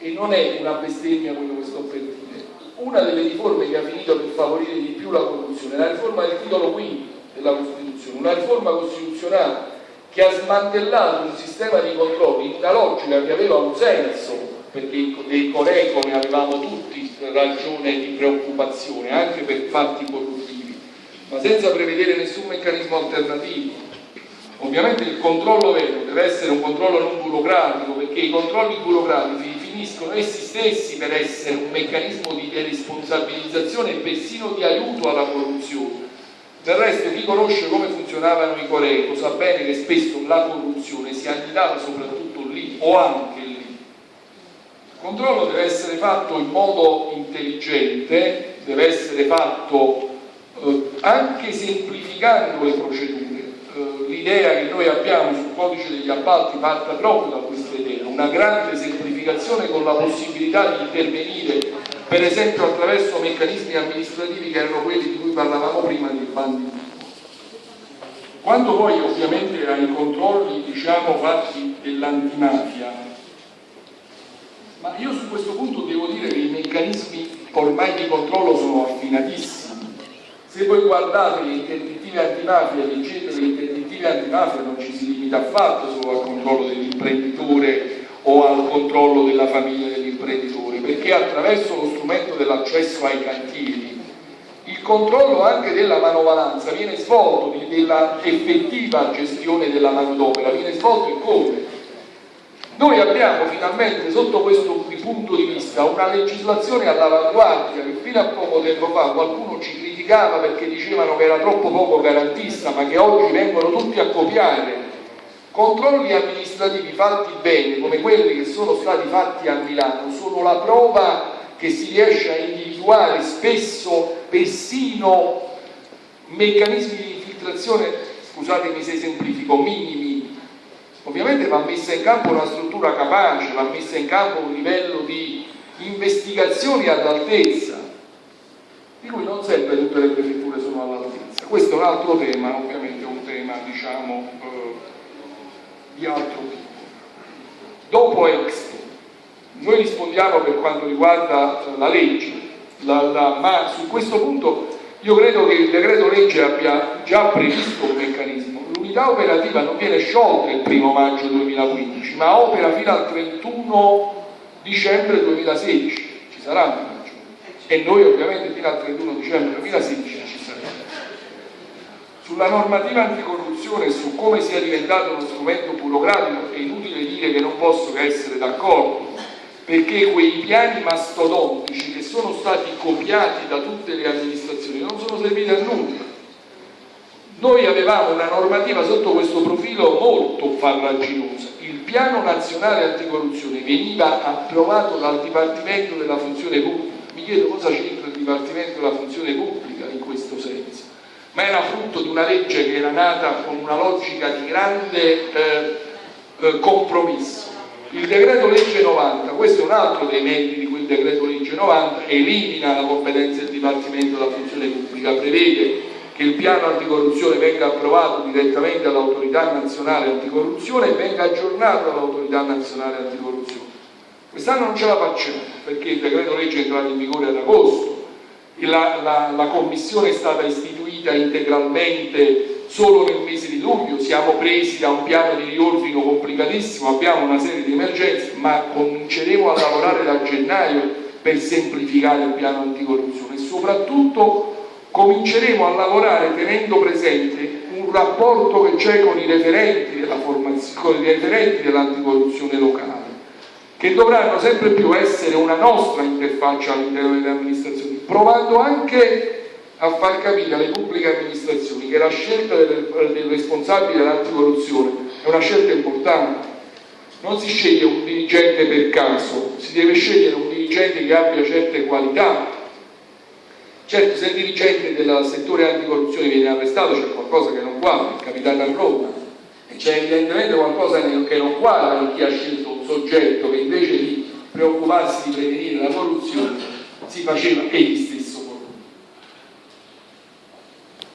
e non è una bestemmia quello che sto per dire. Una delle riforme che ha finito per favorire di più la corruzione è la riforma del titolo quinto della Costituzione, una riforma costituzionale che ha smantellato un sistema di controlli in una logica che aveva un senso, perché dei Coreco ne avevamo tutti ragione di preoccupazione, anche per fatti corruttivi, ma senza prevedere nessun meccanismo alternativo. Ovviamente il controllo vero deve essere un controllo non burocratico, perché i controlli burocratici finiscono essi stessi per essere un meccanismo di deresponsabilizzazione e persino di aiuto alla corruzione del resto chi conosce come funzionavano i Coreco sa bene che spesso la corruzione si annidava soprattutto lì o anche lì. Il controllo deve essere fatto in modo intelligente, deve essere fatto eh, anche semplificando le procedure. Eh, L'idea che noi abbiamo sul codice degli appalti parte proprio da questa idea, una grande semplificazione con la possibilità di intervenire per esempio attraverso meccanismi amministrativi che erano quelli di cui parlavamo prima di bandi. Quanto poi ovviamente ai controlli diciamo fatti dell'antimafia ma io su questo punto devo dire che i meccanismi ormai di controllo sono affinatissimi. Se voi guardate le interdittive antimafia leggete le interdittive antimafia non ci si limita affatto solo al controllo dell'imprenditore o al controllo della famiglia dell'imprenditore, perché attraverso lo strumento dell'accesso ai cantieri il controllo anche della manovalanza viene svolto, della effettiva gestione della manodopera, viene svolto in come? Noi abbiamo finalmente sotto questo punto di vista una legislazione all'avanguardia che fino a poco tempo fa qualcuno ci criticava perché dicevano che era troppo poco garantista ma che oggi vengono tutti a copiare Controlli amministrativi fatti bene, come quelli che sono stati fatti a Milano, sono la prova che si riesce a individuare spesso persino meccanismi di infiltrazione, scusatemi se semplifico, minimi. Ovviamente va messa in campo una struttura capace, va messa in campo un livello di investigazioni all'altezza, di cui non sempre tutte le prefetture sono all'altezza. Questo è un altro tema, ovviamente un tema diciamo eh, di altro tipo. Dopo Expo, noi rispondiamo per quanto riguarda la legge, la, la, ma su questo punto io credo che il decreto legge abbia già previsto un meccanismo. L'unità operativa non viene sciolta il primo maggio 2015, ma opera fino al 31 dicembre 2016. Ci sarà un maggio. E noi ovviamente fino al 31 dicembre 2016 ci saremo. Sulla normativa anticorruzione e su come sia diventato uno strumento burocratico è inutile dire che non posso che essere d'accordo, perché quei piani mastodontici che sono stati copiati da tutte le amministrazioni non sono serviti a nulla. Noi avevamo una normativa sotto questo profilo molto farraginosa. Il piano nazionale anticorruzione veniva approvato dal Dipartimento della Funzione Pubblica. Mi chiedo cosa c'entra il Dipartimento della Funzione Pubblica ma era frutto di una legge che era nata con una logica di grande eh, eh, compromesso. Il decreto legge 90, questo è un altro dei meriti di quel decreto legge 90, elimina la competenza del Dipartimento della Funzione Pubblica, prevede che il piano anticorruzione venga approvato direttamente dall'autorità nazionale anticorruzione e venga aggiornato dall'autorità nazionale anticorruzione. Quest'anno non ce la facciamo perché il decreto legge è entrato in vigore ad agosto, la, la, la commissione è stata istituita integralmente solo nel mese di luglio, siamo presi da un piano di riordino complicatissimo, abbiamo una serie di emergenze, ma cominceremo a lavorare da gennaio per semplificare il piano anticorruzione e soprattutto cominceremo a lavorare tenendo presente un rapporto che c'è con i referenti dell'anticorruzione locale che dovranno sempre più essere una nostra interfaccia all'interno delle amministrazioni, provando anche a far capire alle pubbliche amministrazioni che la scelta del, del responsabile dell'anticorruzione è una scelta importante. Non si sceglie un dirigente per caso, si deve scegliere un dirigente che abbia certe qualità. Certo, se il dirigente del settore anticorruzione viene arrestato c'è qualcosa che non quadra, è capitato a Roma, e c'è evidentemente qualcosa che non quadra in chi ha scelto un soggetto che invece di preoccuparsi di prevenire la corruzione si faceva egli stesso